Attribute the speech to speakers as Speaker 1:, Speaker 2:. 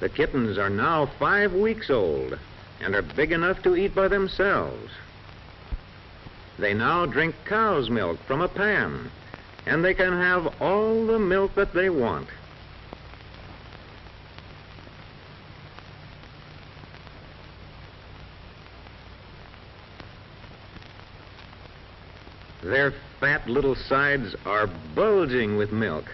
Speaker 1: The kittens are now five weeks old and are big enough to eat by themselves. They now drink cow's milk from a pan, and they can have all the milk that they want. Their fat little sides are bulging with milk.